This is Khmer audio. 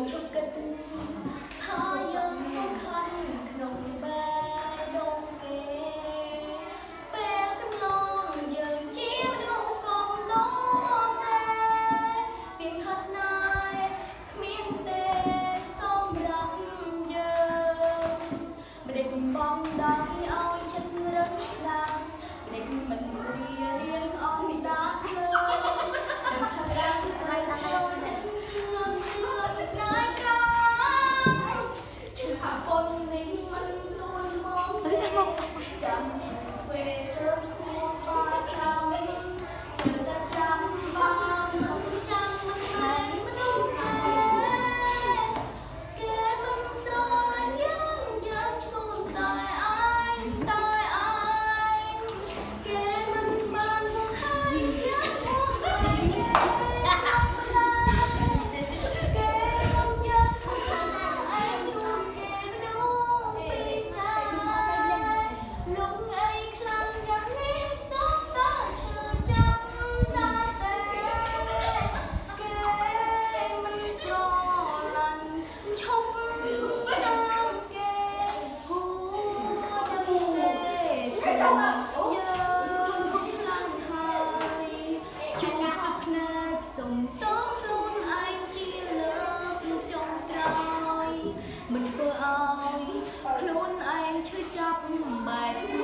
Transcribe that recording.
ងជប់គិតថាយើងសំខាន់ក្នុងបែរដងគេពេលកន្លងយើងជាមនុស្សកំដរតែពីខាស្នាយគ្មានទេសម្រាប់យើងមិនដឹងបំដៃឲ្យចិត្តរឹងដា ឈឺចាប់ខ្ញុំមិនបែប